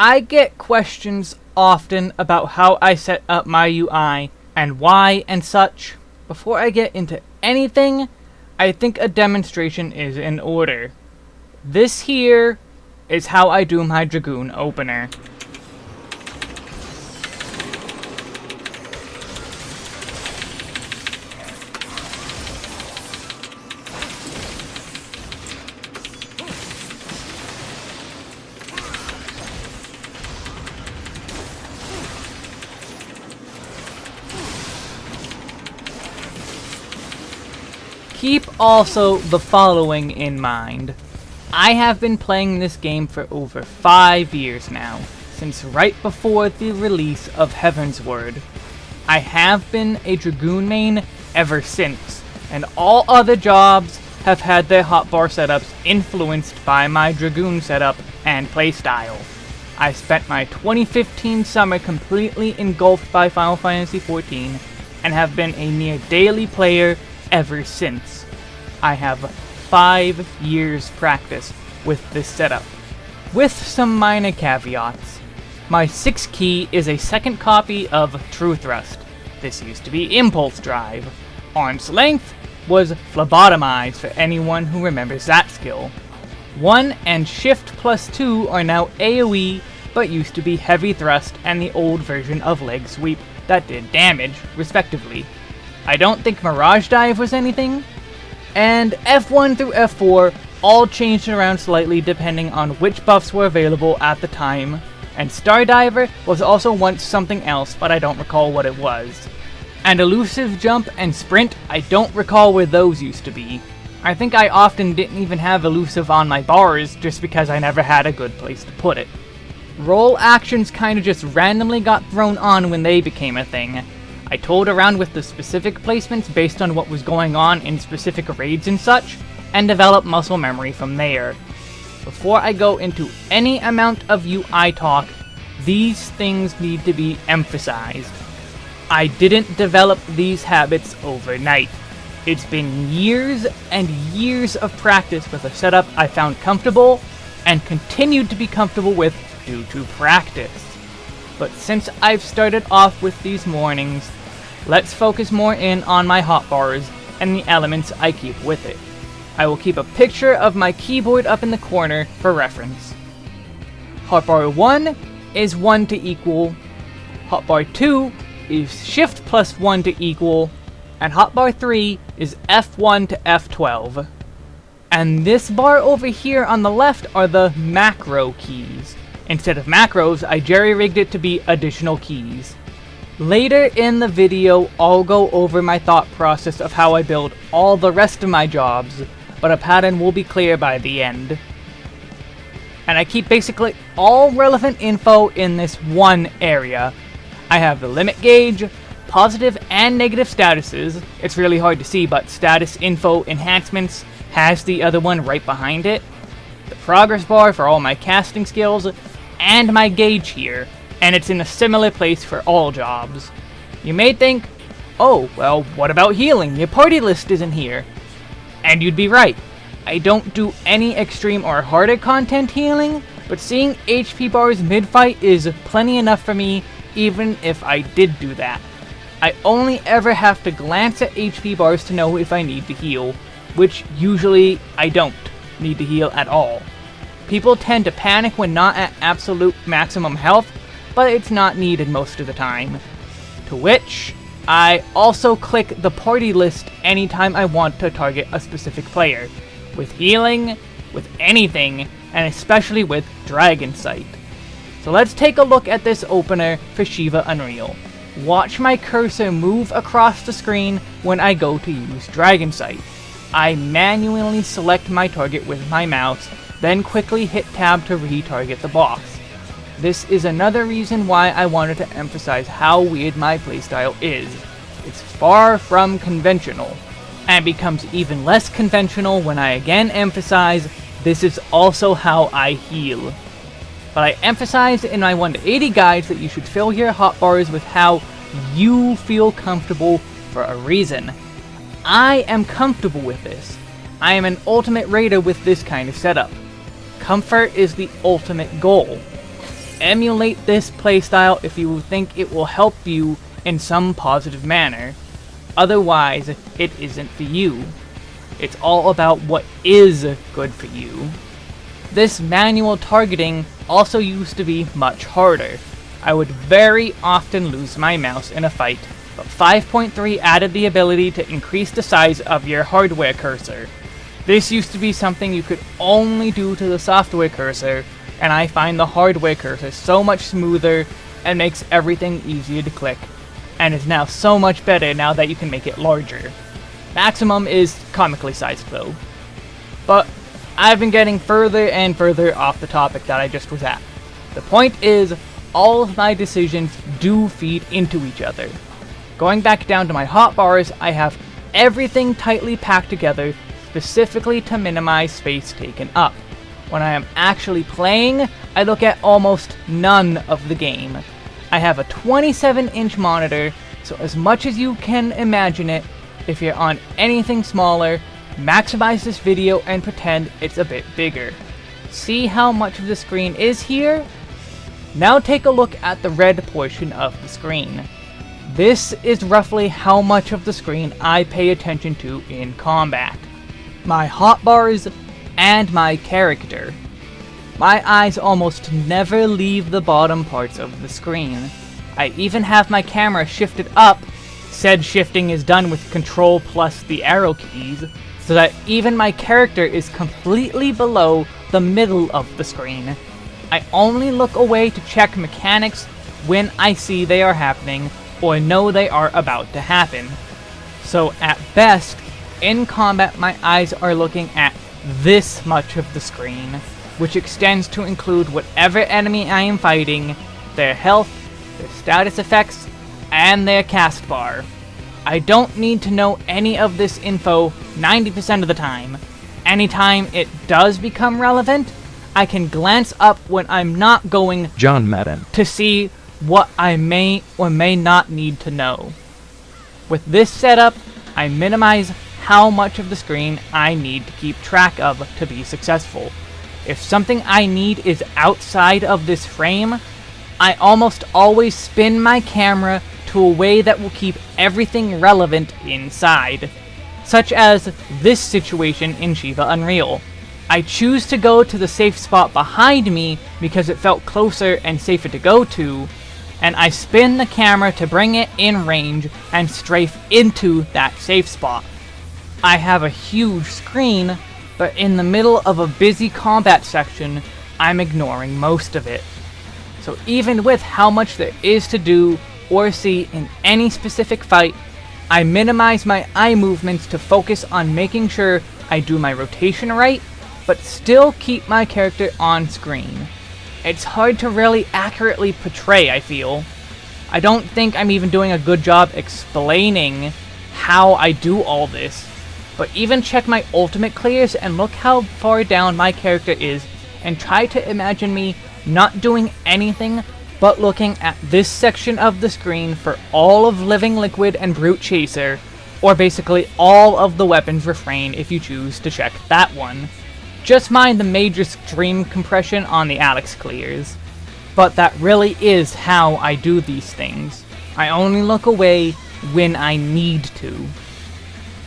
I get questions often about how I set up my UI and why and such. Before I get into anything, I think a demonstration is in order. This here is how I do my Dragoon opener. Keep also the following in mind. I have been playing this game for over 5 years now, since right before the release of Heavensward. I have been a Dragoon main ever since, and all other jobs have had their hotbar setups influenced by my Dragoon setup and playstyle. I spent my 2015 summer completely engulfed by Final Fantasy XIV, and have been a near daily player ever since. I have five years practice with this setup, with some minor caveats. My 6 key is a second copy of True Thrust. This used to be Impulse Drive. Arm's Length was Phlebotomize for anyone who remembers that skill. 1 and Shift plus 2 are now AoE, but used to be Heavy Thrust and the old version of Leg Sweep that did damage, respectively. I don't think Mirage Dive was anything, and F1 through F4 all changed around slightly depending on which buffs were available at the time, and Stardiver was also once something else, but I don't recall what it was. And Elusive Jump and Sprint, I don't recall where those used to be. I think I often didn't even have Elusive on my bars just because I never had a good place to put it. Role actions kinda just randomly got thrown on when they became a thing, I toyed around with the specific placements based on what was going on in specific raids and such, and developed muscle memory from there. Before I go into any amount of UI talk, these things need to be emphasized. I didn't develop these habits overnight. It's been years and years of practice with a setup I found comfortable and continued to be comfortable with due to practice. But since I've started off with these mornings, Let's focus more in on my hotbars and the elements I keep with it. I will keep a picture of my keyboard up in the corner for reference. Hotbar 1 is 1 to equal, hotbar 2 is shift plus 1 to equal, and hotbar 3 is F1 to F12. And this bar over here on the left are the macro keys. Instead of macros, I jerry-rigged it to be additional keys. Later in the video, I'll go over my thought process of how I build all the rest of my jobs, but a pattern will be clear by the end. And I keep basically all relevant info in this one area. I have the limit gauge, positive and negative statuses, it's really hard to see but status info enhancements has the other one right behind it, the progress bar for all my casting skills, and my gauge here, and it's in a similar place for all jobs. You may think, oh, well, what about healing? Your party list isn't here. And you'd be right. I don't do any extreme or harder content healing, but seeing HP bars mid-fight is plenty enough for me, even if I did do that. I only ever have to glance at HP bars to know if I need to heal, which usually I don't need to heal at all. People tend to panic when not at absolute maximum health, but it's not needed most of the time. To which, I also click the party list anytime I want to target a specific player, with healing, with anything, and especially with Dragon Sight. So let's take a look at this opener for Shiva Unreal. Watch my cursor move across the screen when I go to use Dragon Sight. I manually select my target with my mouse, then quickly hit tab to retarget the boss. This is another reason why I wanted to emphasize how weird my playstyle is. It's far from conventional, and becomes even less conventional when I again emphasize this is also how I heal. But I emphasize in my 1 to 80 guides that you should fill your hotbars with how you feel comfortable for a reason. I am comfortable with this. I am an ultimate raider with this kind of setup. Comfort is the ultimate goal. Emulate this playstyle if you think it will help you in some positive manner. Otherwise, it isn't for you. It's all about what is good for you. This manual targeting also used to be much harder. I would very often lose my mouse in a fight, but 5.3 added the ability to increase the size of your hardware cursor. This used to be something you could only do to the software cursor, and I find the hardware cursor so much smoother and makes everything easier to click, and is now so much better now that you can make it larger. Maximum is comically sized though. But I've been getting further and further off the topic that I just was at. The point is, all of my decisions do feed into each other. Going back down to my hotbars, I have everything tightly packed together specifically to minimize space taken up. When I am actually playing, I look at almost none of the game. I have a 27 inch monitor, so as much as you can imagine it, if you're on anything smaller, maximize this video and pretend it's a bit bigger. See how much of the screen is here? Now take a look at the red portion of the screen. This is roughly how much of the screen I pay attention to in combat. My hotbars and my character. My eyes almost never leave the bottom parts of the screen. I even have my camera shifted up, said shifting is done with control plus the arrow keys, so that even my character is completely below the middle of the screen. I only look away to check mechanics when I see they are happening or know they are about to happen. So at best, in combat my eyes are looking at this much of the screen, which extends to include whatever enemy I am fighting, their health, their status effects, and their cast bar. I don't need to know any of this info 90% of the time. Anytime it does become relevant, I can glance up when I'm not going John Madden to see what I may or may not need to know. With this setup, I minimize how much of the screen I need to keep track of to be successful. If something I need is outside of this frame, I almost always spin my camera to a way that will keep everything relevant inside, such as this situation in Shiva Unreal. I choose to go to the safe spot behind me because it felt closer and safer to go to, and I spin the camera to bring it in range and strafe into that safe spot. I have a huge screen, but in the middle of a busy combat section, I'm ignoring most of it. So even with how much there is to do or see in any specific fight, I minimize my eye movements to focus on making sure I do my rotation right, but still keep my character on screen. It's hard to really accurately portray, I feel. I don't think I'm even doing a good job explaining how I do all this. But even check my ultimate clears and look how far down my character is and try to imagine me not doing anything but looking at this section of the screen for all of Living Liquid and Brute Chaser, or basically all of the Weapon's Refrain if you choose to check that one. Just mind the major stream compression on the Alex clears. But that really is how I do these things. I only look away when I need to.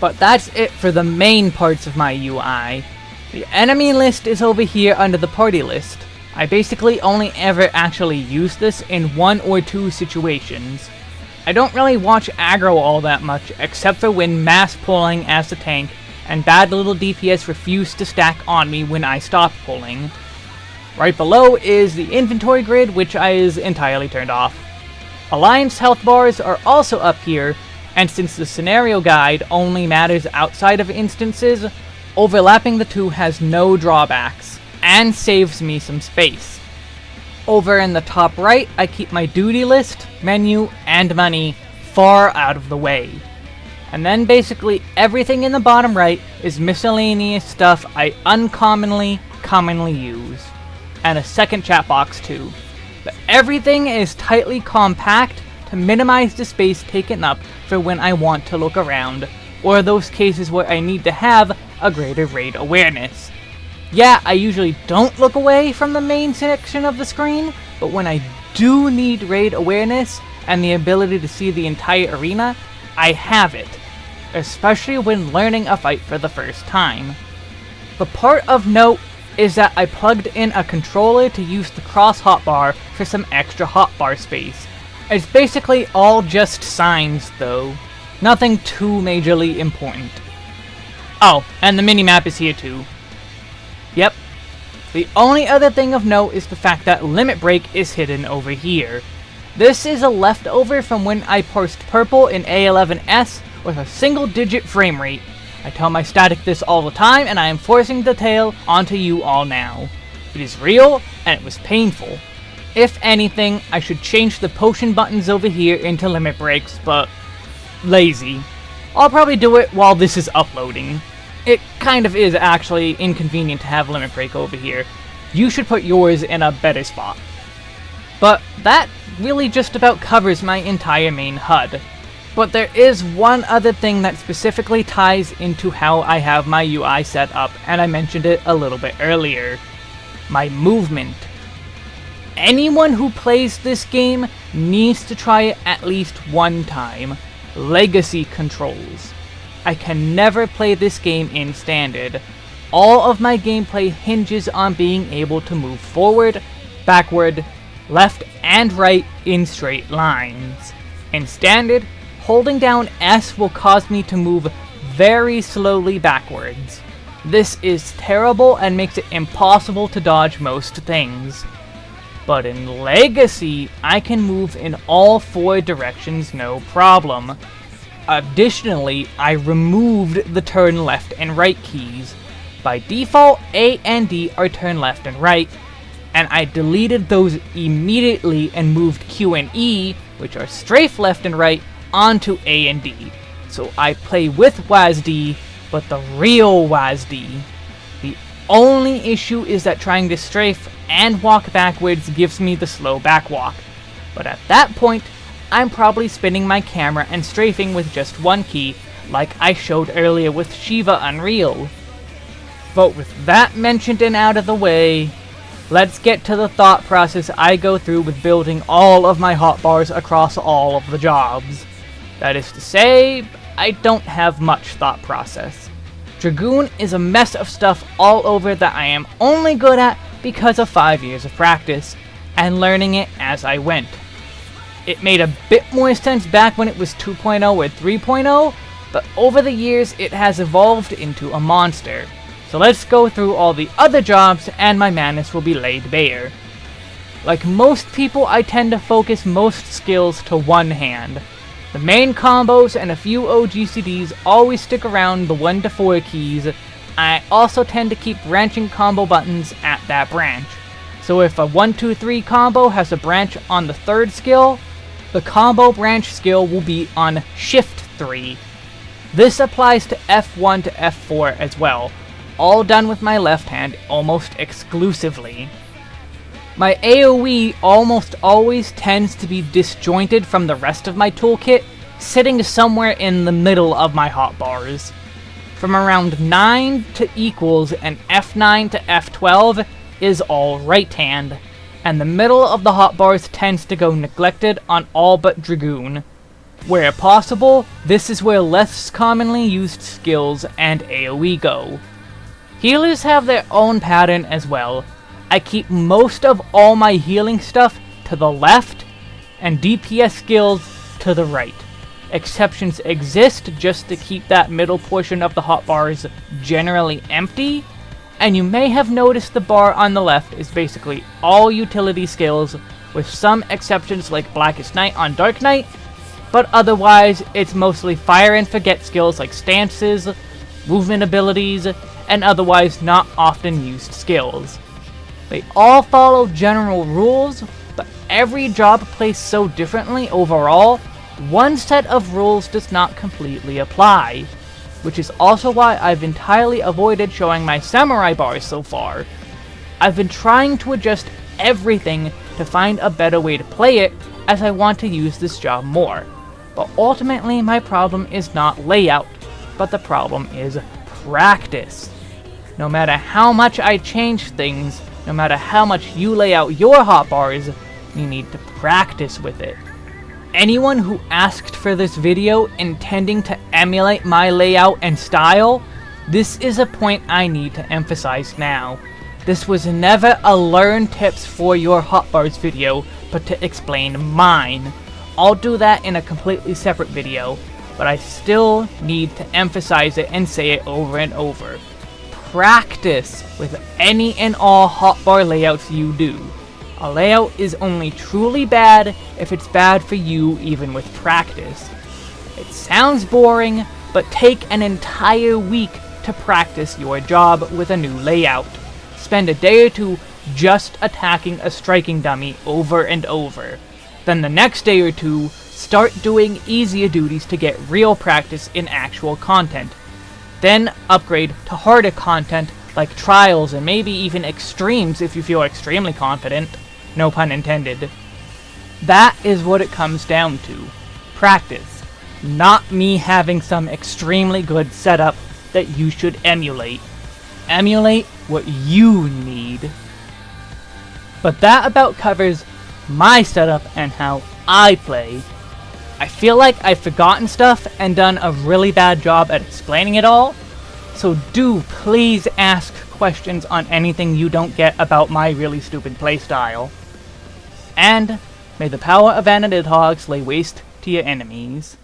But that's it for the main parts of my UI. The enemy list is over here under the party list. I basically only ever actually use this in one or two situations. I don't really watch aggro all that much, except for when mass pulling as the tank and bad little DPS refused to stack on me when I stopped pulling. Right below is the inventory grid, which I is entirely turned off. Alliance health bars are also up here, and since the scenario guide only matters outside of instances, overlapping the two has no drawbacks, and saves me some space. Over in the top right, I keep my duty list, menu, and money far out of the way. And then basically everything in the bottom right is miscellaneous stuff I uncommonly, commonly use. And a second chat box too. But everything is tightly compact to minimize the space taken up for when I want to look around, or those cases where I need to have a greater raid awareness. Yeah, I usually don't look away from the main section of the screen, but when I do need raid awareness and the ability to see the entire arena, I have it, especially when learning a fight for the first time. The part of note is that I plugged in a controller to use the cross hotbar for some extra hotbar space. It's basically all just signs though. Nothing too majorly important. Oh, and the minimap is here too. Yep. The only other thing of note is the fact that Limit Break is hidden over here. This is a leftover from when I parsed purple in A11S with a single digit frame rate. I tell my static this all the time and I am forcing the tale onto you all now. It is real and it was painful. If anything, I should change the potion buttons over here into limit breaks, but lazy. I'll probably do it while this is uploading. It kind of is actually inconvenient to have limit break over here. You should put yours in a better spot. But that really just about covers my entire main HUD. But there is one other thing that specifically ties into how I have my UI set up, and I mentioned it a little bit earlier. My movement. Anyone who plays this game needs to try it at least one time. Legacy controls. I can never play this game in standard. All of my gameplay hinges on being able to move forward, backward, left, and right in straight lines. In standard, holding down S will cause me to move very slowly backwards. This is terrible and makes it impossible to dodge most things. But in Legacy, I can move in all four directions no problem. Additionally, I removed the turn left and right keys. By default, A and D are turn left and right, and I deleted those immediately and moved Q and E, which are strafe left and right, onto A and D. So I play with WASD, but the real WASD. Only issue is that trying to strafe and walk backwards gives me the slow back walk. But at that point, I'm probably spinning my camera and strafing with just one key, like I showed earlier with Shiva Unreal. But with that mentioned and out of the way, let's get to the thought process I go through with building all of my hotbars across all of the jobs. That is to say, I don't have much thought process. Dragoon is a mess of stuff all over that I am only good at because of 5 years of practice, and learning it as I went. It made a bit more sense back when it was 2.0 or 3.0, but over the years it has evolved into a monster. So let's go through all the other jobs and my madness will be laid bare. Like most people, I tend to focus most skills to one hand. The main combos and a few OGCDs always stick around the 1 to 4 keys, I also tend to keep branching combo buttons at that branch. So if a 1-2-3 combo has a branch on the third skill, the combo branch skill will be on Shift 3. This applies to F1 to F4 as well, all done with my left hand almost exclusively. My AoE almost always tends to be disjointed from the rest of my toolkit, sitting somewhere in the middle of my hotbars. From around 9 to equals and F9 to F12 is all right hand, and the middle of the hotbars tends to go neglected on all but Dragoon. Where possible, this is where less commonly used skills and AoE go. Healers have their own pattern as well. I keep most of all my healing stuff to the left, and DPS skills to the right. Exceptions exist just to keep that middle portion of the hotbars generally empty, and you may have noticed the bar on the left is basically all utility skills, with some exceptions like Blackest Night on Dark Knight, but otherwise it's mostly fire and forget skills like stances, movement abilities, and otherwise not often used skills. They all follow general rules, but every job plays so differently overall one set of rules does not completely apply, which is also why I've entirely avoided showing my samurai bars so far. I've been trying to adjust everything to find a better way to play it as I want to use this job more, but ultimately my problem is not layout, but the problem is practice. No matter how much I change things, no matter how much you lay out your hotbars, you need to practice with it. Anyone who asked for this video intending to emulate my layout and style, this is a point I need to emphasize now. This was never a learn tips for your hotbars video, but to explain mine. I'll do that in a completely separate video, but I still need to emphasize it and say it over and over. Practice with any and all hotbar layouts you do. A layout is only truly bad if it's bad for you even with practice. It sounds boring, but take an entire week to practice your job with a new layout. Spend a day or two just attacking a striking dummy over and over. Then the next day or two, start doing easier duties to get real practice in actual content. Then upgrade to harder content like trials and maybe even extremes if you feel extremely confident. No pun intended. That is what it comes down to. Practice. Not me having some extremely good setup that you should emulate. Emulate what you need. But that about covers my setup and how I play. I feel like I've forgotten stuff and done a really bad job at explaining it all, so do please ask questions on anything you don't get about my really stupid playstyle. And may the power of Anadidhogs lay waste to your enemies.